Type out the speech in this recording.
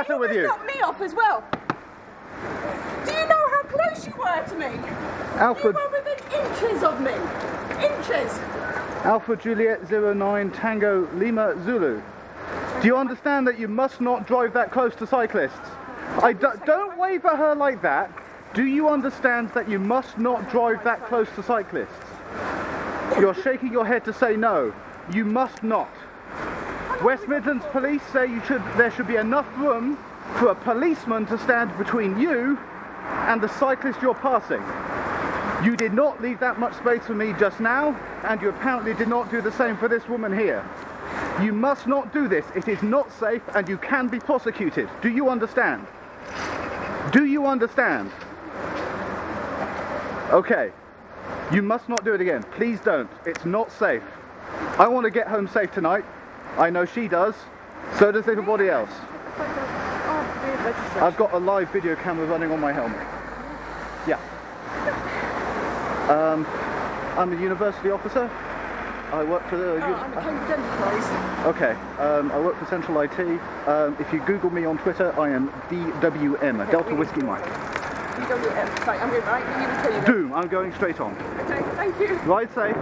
matter with you? knocked me off as well. Do you know how close you were to me? Alpha, You were within inches of me. Inches. Alpha Juliet 09 Tango Lima Zulu. Do you understand that you must not drive that close to cyclists? I do, don't wave at her like that. Do you understand that you must not drive that close to cyclists? You're shaking your head to say no. You must not. West Midlands Police say you should, there should be enough room for a policeman to stand between you and the cyclist you're passing. You did not leave that much space for me just now, and you apparently did not do the same for this woman here. You must not do this. It is not safe and you can be prosecuted. Do you understand? Do you understand? Okay. You must not do it again. Please don't. It's not safe. I want to get home safe tonight. I know she does. So does everybody else. I've got a live video camera running on my helmet. Yeah. Um, I'm a university officer. I work for the. Oh, I'm a Okay, um, I work for Central IT. Um, if you Google me on Twitter, I am DWM, Delta Whiskey Mike. DWM. Sorry, I'm going right. You tell you. Doom, I'm going straight on. Okay, thank you. Ride safe.